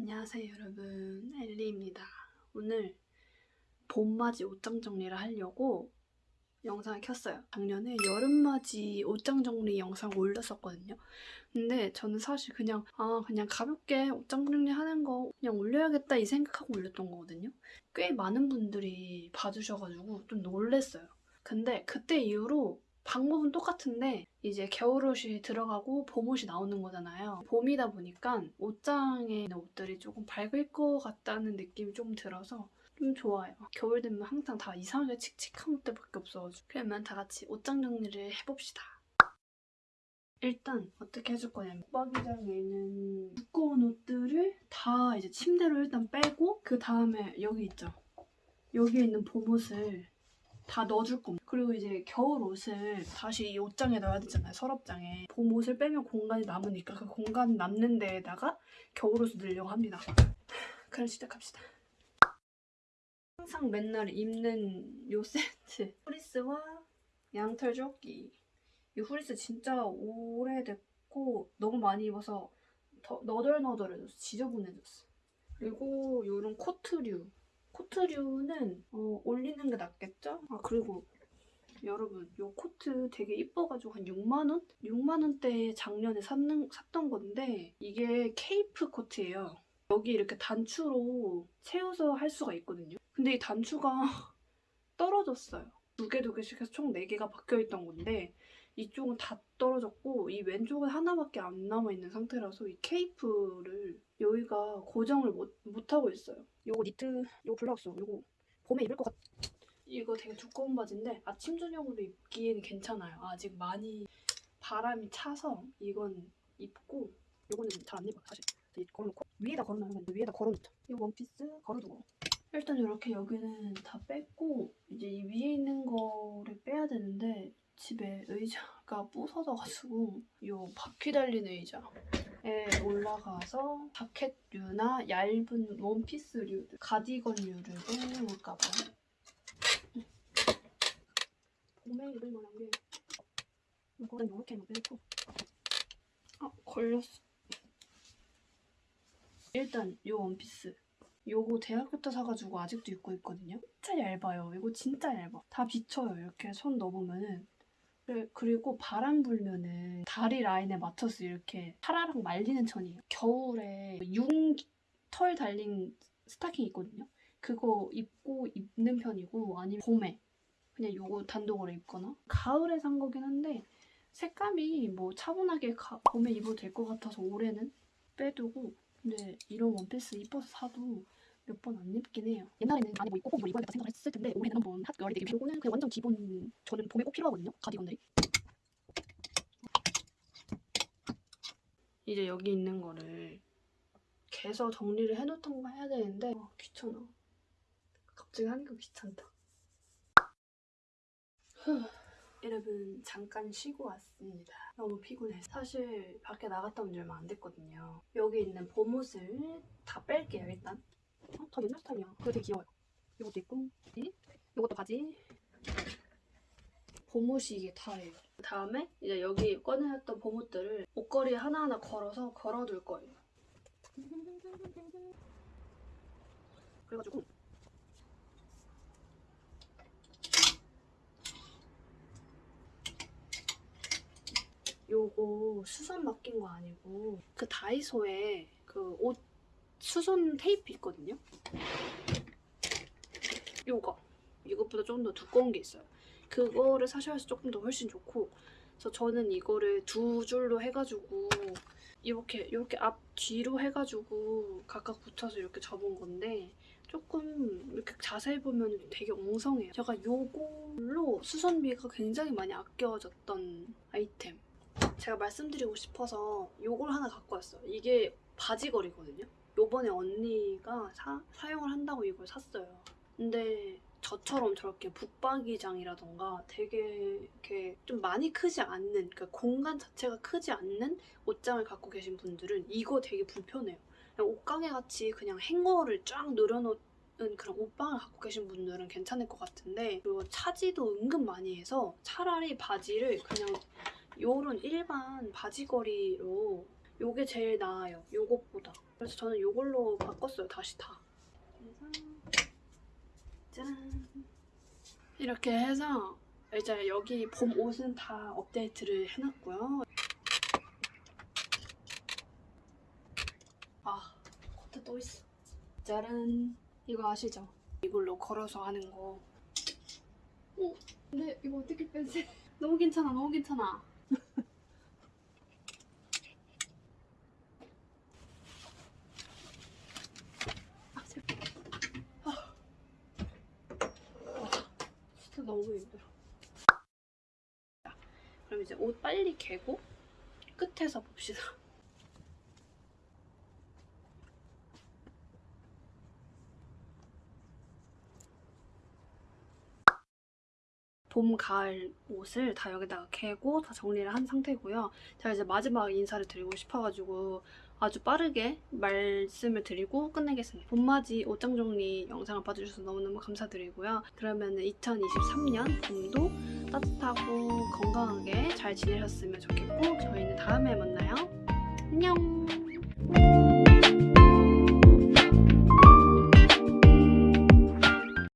안녕하세요 여러분. 엘리입니다. 오늘 봄맞이 옷장 정리를 하려고 영상을 켰어요. 작년에 여름맞이 옷장 정리 영상 올렸었거든요. 근데 저는 사실 그냥 아 그냥 가볍게 옷장 정리하는 거 그냥 올려야겠다 이 생각하고 올렸던 거거든요. 꽤 많은 분들이 봐주셔가지고 좀 놀랬어요. 근데 그때 이후로 방법은 똑같은데 이제 겨울옷이 들어가고 봄옷이 나오는 거잖아요. 봄이다 보니까 옷장에 있는 옷들이 조금 밝을 것 같다는 느낌이 좀 들어서 좀 좋아요. 겨울 되면 항상 다 이상하게 칙칙한 옷들밖에 없어가지고 그러면 다 같이 옷장 정리를 해봅시다. 일단 어떻게 해줄 거냐면 붙박이장에 있는 두꺼운 옷들을 다 이제 침대로 일단 빼고 그 다음에 여기 있죠. 여기에 있는 봄옷을 다 넣어줄 겁니다. 그리고 이제 겨울 옷을 다시 이 옷장에 넣어야 되잖아요. 서랍장에. 봄 옷을 빼면 공간이 남으니까 그 공간 남는 데에다가 겨울 옷을 넣으려고 합니다. 그럼 시작합시다. 항상 맨날 입는 요 세트. 후리스와 양털 조끼. 이 후리스 진짜 오래됐고 너무 많이 입어서 더 너덜너덜해졌어. 지저분해졌어. 그리고 요런 코트류. 코트류는 어, 올리는 게 낫겠죠? 아 그리고 여러분 이 코트 되게 이뻐가지고 한 6만원? 6만원대에 작년에 샀는, 샀던 건데 이게 케이프 코트예요. 여기 이렇게 단추로 채워서 할 수가 있거든요. 근데 이 단추가 떨어졌어요. 두 개 두 개씩 해서 총 4개가 박혀있던 건데 이쪽은 다 떨어졌고 이 왼쪽은 하나밖에 안 남아있는 상태라서 이 케이프를 여기가 고정을 못, 못하고 있어요. 요거 니트, 요거 블라우스, 요거 봄에 입을 것 같... 이거 되게 두꺼운 바지인데 아침 저녁으로 입기에는 괜찮아요. 아직 많이 바람이 차서 이건 입고 요거는 잘 안 입어요 사실. 걸어놓고 위에다 걸어놔요. 위에다 걸어놓죠. 이 원피스 걸어두고 일단 이렇게 여기는 다 뺐고 이제 이 위에 있는 거를 빼야 되는데 집에 의자가 부서져가지고 이 바퀴 달린 의자 에 올라가서 자켓류나 얇은 원피스류, 가디건류를 빼볼까봐. 봄에 입을 만한 게 이거는 이렇게만 빼고 아 걸렸어. 일단 이 원피스. 요거 대학교 때 사가지고 아직도 입고 있거든요. 진짜 얇아요. 이거 진짜 얇아. 다 비쳐요. 이렇게 손 넣어보면은 그리고 바람 불면은 다리 라인에 맞춰서 이렇게 타라락 말리는 천이에요. 겨울에 융 털 달린 스타킹 있거든요. 그거 입고 입는 편이고 아니면 봄에 그냥 요거 단독으로 입거나 가을에 산 거긴 한데 색감이 뭐 차분하게 가, 봄에 입어도 될 것 같아서 올해는 빼두고 근데 이런 원피스 이뻐서 사도 몇 번 안 입긴 해요. 옛날에는 많이 뭐 입고 꼭 이거 입어야겠다 생각을 했을 텐데 올해는 한번 학교에 되게 요거는 그냥 완전 기본 저는 봄에 꼭 필요하거든요. 가디건들이. 이제 여기 있는 거를 개서 정리를 해놓던가 해야 되는데 어, 귀찮아. 갑자기 하니까 귀찮다. 여러분 잠깐 쉬고 왔습니다. 너무 피곤해서 사실 밖에 나갔다 온 지 얼마 안 됐거든요. 여기 있는 봄옷을 다 뺄게요 일단. 어? 다 옛날 스타일이야. 그거 되게 귀여워요. 이것도 있고 이 이것도 바지. 봄옷이 이게 다예요. 다음에 이제 여기 꺼내놨던 봄옷들을 옷걸이에 하나하나 걸어서 걸어둘 거예요. 그래가지고 요거 수선 맡긴 거 아니고 그 다이소에 그 옷 수선 테이프 있거든요. 요거 이것보다 조금 더 두꺼운 게 있어요. 그거를 사셔야 조금 더 훨씬 좋고 그래서 저는 이거를 두 줄로 해가지고 이렇게 이렇게 앞 뒤로 해가지고 각각 붙여서 이렇게 접은 건데 조금 이렇게 자세히 보면 되게 엉성해요. 제가 이걸로 수선비가 굉장히 많이 아껴졌던 아이템. 제가 말씀드리고 싶어서 이걸 하나 갖고 왔어요. 이게 바지걸이거든요. 요번에 언니가 사, 사용을 한다고 이걸 샀어요. 근데 저처럼 저렇게 붙박이장이라던가 되게 이렇게 좀 많이 크지 않는 그러니까 공간 자체가 크지 않는 옷장을 갖고 계신 분들은 이거 되게 불편해요. 옷가게 같이 그냥 행어를 쫙 늘어놓은 그런 옷방을 갖고 계신 분들은 괜찮을 것 같은데 그리고 차지도 은근 많이 해서 차라리 바지를 그냥 요런 일반 바지걸이로 요게 제일 나아요. 요것보다. 그래서 저는 요걸로 바꿨어요. 다시 다. 짠. 이렇게 해서 이제 여기 봄 옷은 다 업데이트를 해놨고요. 아, 코트 또 있어. 짜란. 이거 아시죠? 이걸로 걸어서 하는 거. 어, 근데 이거 어떻게 빼지? 너무 괜찮아, 너무 괜찮아. 아, 제발. 아. 와, 진짜 너무 힘들어. 자, 그럼 이제 옷 빨리 개고 끝에서 봅시다. 봄, 가을 옷을 다 여기다가 개고 다 정리를 한 상태고요. 제가 이제 마지막 인사를 드리고 싶어가지고 아주 빠르게 말씀을 드리고 끝내겠습니다. 봄맞이 옷장 정리 영상을 봐주셔서 너무너무 감사드리고요. 그러면 2023년 봄도 따뜻하고 건강하게 잘 지내셨으면 좋겠고 저희는 다음에 만나요. 안녕!